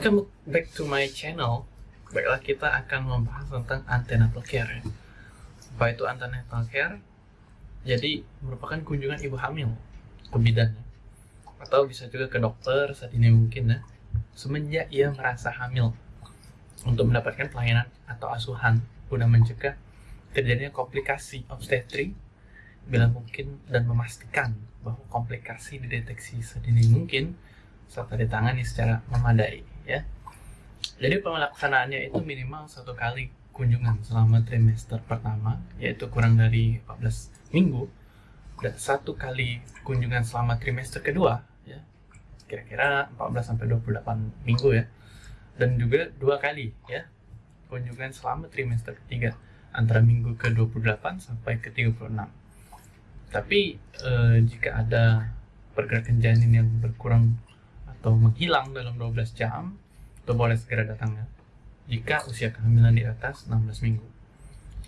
Welcome back to my channel. Baiklah kita akan membahas tentang antenatal care. Ya. Apa itu antenatal care? Jadi merupakan kunjungan ibu hamil ke bidan atau bisa juga ke dokter saat ini mungkin ya semenjak ia merasa hamil untuk mendapatkan pelayanan atau asuhan guna mencegah terjadinya komplikasi obstetri bila mungkin dan memastikan bahwa komplikasi dideteksi sedini mungkin serta ditangani secara memadai ya. Jadi pelaksanaannya itu minimal satu kali kunjungan selama trimester pertama yaitu kurang dari 14 minggu dan satu kali kunjungan selama trimester kedua ya. Kira-kira 14 sampai 28 minggu ya. Dan juga dua kali ya kunjungan selama trimester ketiga antara minggu ke 28 sampai ke 36 tapi eh, jika ada pergerakan janin yang berkurang atau menghilang dalam 12 jam, itu boleh segera datang ya. Jika usia kehamilan di atas 16 minggu.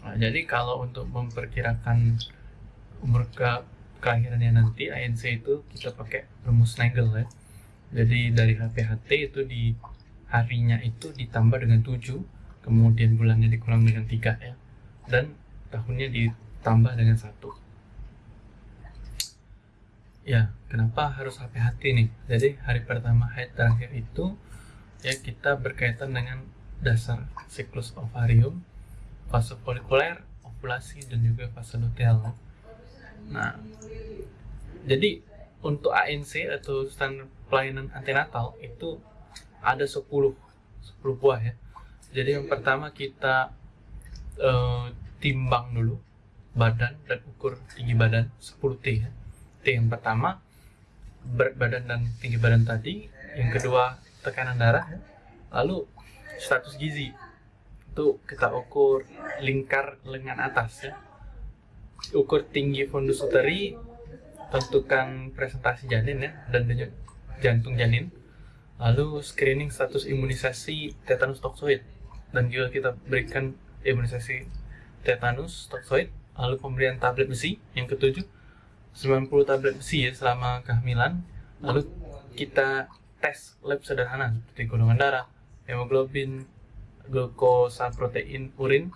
Nah, jadi kalau untuk memperkirakan umur ke kelahirannya nanti ANC itu kita pakai rumus Nagel ya. Jadi dari HPHT itu di harinya itu ditambah dengan 7, kemudian bulannya dikurang dengan 3 ya. Dan tahunnya ditambah dengan satu ya kenapa harus hati-hati nih? Jadi hari pertama haid terakhir itu ya kita berkaitan dengan dasar siklus ovarium fase folikuler ovulasi dan juga fase luteal nah jadi untuk ANC atau standar pelayanan antenatal itu ada 10 10 buah ya. Jadi yang pertama kita uh, timbang dulu badan dan ukur tinggi badan 10 T ya T yang pertama berat badan dan tinggi badan tadi. Yang kedua tekanan darah. Lalu status gizi. Itu kita ukur lingkar lengan atas ya. Ukur tinggi fundus uteri tentukan presentasi janin ya dan denyut jantung janin. Lalu screening status imunisasi tetanus toksoid. Dan juga kita berikan imunisasi tetanus toksoid. Lalu pemberian tablet besi yang ketujuh 90 tablet besi ya selama kehamilan lalu kita tes lab sederhana seperti golongan darah hemoglobin glukosa protein urin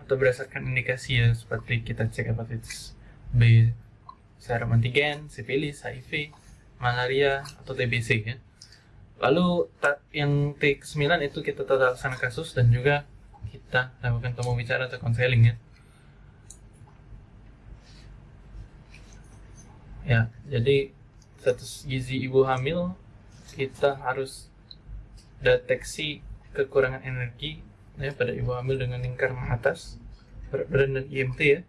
atau berdasarkan indikasi ya seperti kita cek hepatitis B serum antigen, sifilis, HIV, malaria atau TBC ya. Lalu yang T9 itu kita tata laksana kasus dan juga kita lakukan temu bicara atau konseling ya. Ya jadi status gizi ibu hamil kita harus deteksi kekurangan energi ya pada ibu hamil dengan lingkar atas berat badan dan IMT ya.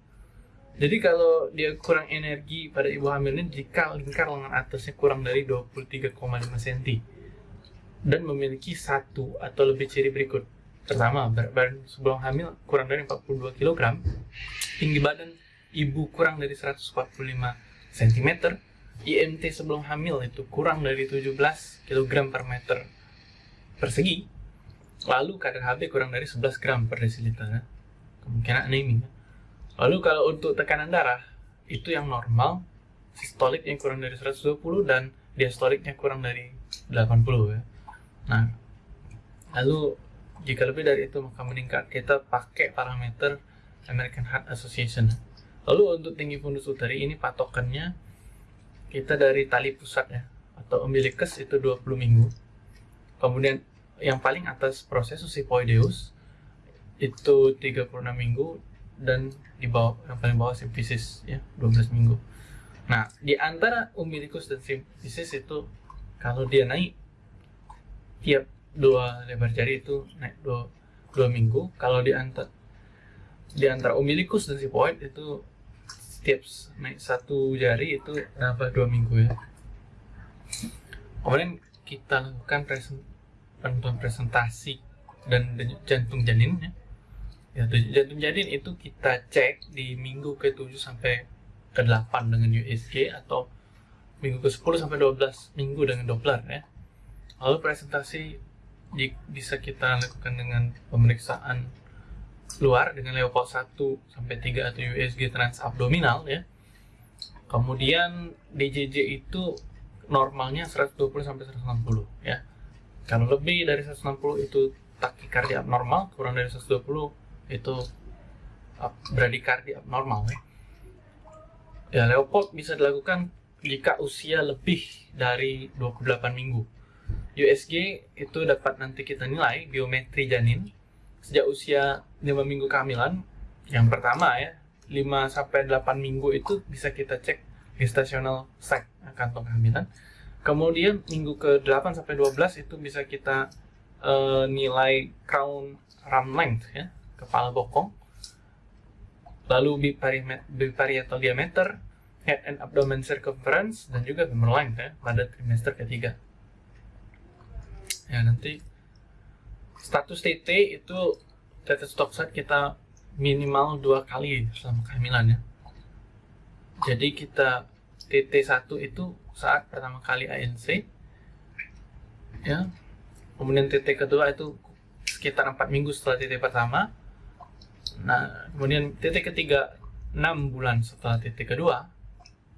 Jadi kalau dia kurang energi pada ibu hamil ini jika lingkar lengan atasnya kurang dari 23,5 cm dan memiliki satu atau lebih ciri berikut. Pertama berat badan sebelum hamil kurang dari 42 kg tinggi badan ibu kurang dari 145 cm IMT sebelum hamil itu kurang dari 17 kg per meter persegi. Lalu kadar HB kurang dari 11 gram per desiliter. Kemungkinan anemia. Lalu kalau untuk tekanan darah itu yang normal sistolik yang kurang dari 120 dan diastoliknya kurang dari 80 ya. Nah lalu jika lebih dari itu maka meningkat. Kita pakai parameter American Heart Association Lalu untuk tinggi fundus uteri ini patokannya kita dari tali pusat ya atau umbilicus itu 20 minggu. Kemudian yang paling atas proses sipoideus itu 36 minggu dan di bawah yang paling bawah simfisis ya 12 minggu. Nah, di antara umbilicus dan simfisis itu kalau dia naik tiap dua lebar jari itu naik dua, dua minggu. Kalau di antara di antara umbilicus dan sipoid itu tips naik satu jari itu nambah dua minggu ya. Kemudian kita lakukan penentuan presentasi dan jantung janinnya ya. Jantung janin itu kita cek di minggu ke 7 sampai ke 8 dengan USG atau minggu ke 10 sampai 12 minggu dengan Doppler ya. Lalu presentasi bisa kita lakukan dengan pemeriksaan luar dengan Leopold 1 sampai 3 atau USG transabdominal ya. Kemudian DJJ itu normalnya 120 sampai 160 ya. kalau lebih dari 160 itu takikardia abnormal kurang dari 120 itu bradikardia abnormal ya. Ya, Leopold bisa dilakukan jika usia lebih dari 28 minggu. USG itu dapat nanti kita nilai biometri janin sejak usia 5 minggu kehamilan. Yang pertama ya, 5 sampai 8 minggu itu bisa kita cek gestational sac kantong kehamilan. Kemudian minggu ke-8 sampai 12 itu bisa kita uh, nilai crown ram length ya, kepala bokong lalu biparietal diameter, head and abdomen circumference, dan juga femoral length ya, pada trimester ketiga. Ya, nanti status TT itu tetes toksat kita minimal dua kali selama kehamilan ya. Jadi kita TT1 itu saat pertama kali ANC ya. Kemudian TT kedua itu sekitar 4 minggu setelah TT pertama Nah, kemudian titik ketiga 6 bulan setelah titik kedua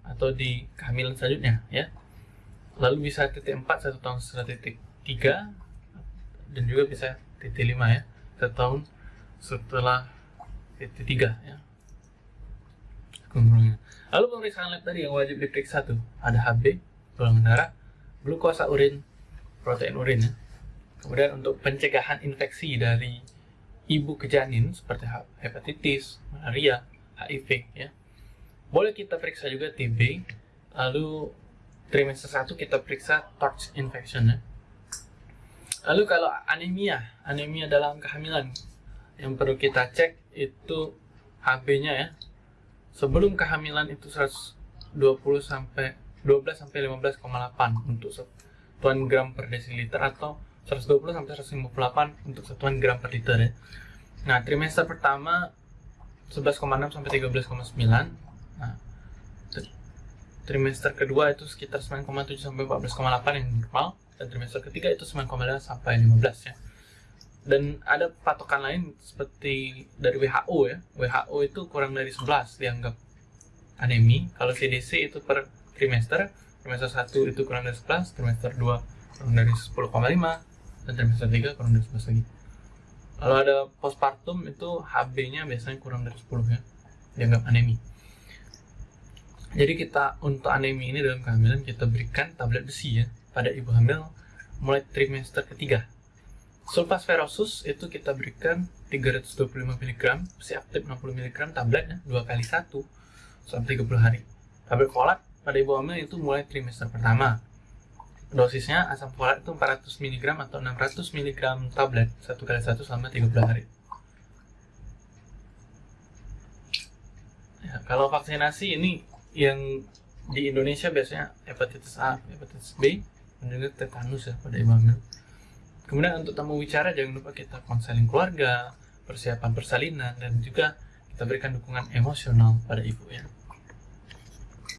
atau di kehamilan selanjutnya ya. Lalu bisa titik 4 satu tahun setelah titik 3 dan juga bisa titik 5 ya, satu tahun setelah titik 3 ya. Lalu pemeriksaan lab tadi yang wajib diperiksa tuh ada HB, golongan darah, glukosa urin, protein urin ya. Kemudian untuk pencegahan infeksi dari ibu ke janin seperti hepatitis, malaria, HIV ya. Boleh kita periksa juga TB. Lalu trimester 1 kita periksa torch infection ya. Lalu kalau anemia, anemia dalam kehamilan yang perlu kita cek itu HB-nya ya. Sebelum kehamilan itu 120 sampai 12 sampai 15,8 untuk satuan gram per desiliter atau 120 sampai 158 untuk satuan gram per liter ya. Nah, trimester pertama 11,6 sampai 13,9. Nah, trimester kedua itu sekitar 9,7 sampai 14,8 yang normal dan trimester ketiga itu 9,5 sampai 15 ya. Dan ada patokan lain seperti dari WHO ya. WHO itu kurang dari 11 dianggap anemi. Kalau CDC itu per trimester, trimester 1 itu kurang dari 11, trimester 2 kurang dari 10,5, dan trimester 3 kurang dari 11 lagi kalau ada postpartum itu HB-nya biasanya kurang dari 10 ya dianggap anemi jadi kita untuk anemi ini dalam kehamilan kita berikan tablet besi ya pada ibu hamil mulai trimester ketiga. Sulfasferosus itu kita berikan 325 mg besi aktif 60 mg tablet ya, dua kali satu selama 30 hari. Tablet folat pada ibu hamil itu mulai trimester pertama. Dosisnya asam folat itu 400 mg atau 600 mg tablet satu kali satu selama 30 hari. Ya, kalau vaksinasi ini yang di Indonesia biasanya hepatitis A, hepatitis B, juga tetanus ya pada hamil. Kemudian untuk tamu bicara jangan lupa kita konseling keluarga, persiapan persalinan, dan juga kita berikan dukungan emosional pada ibu ya.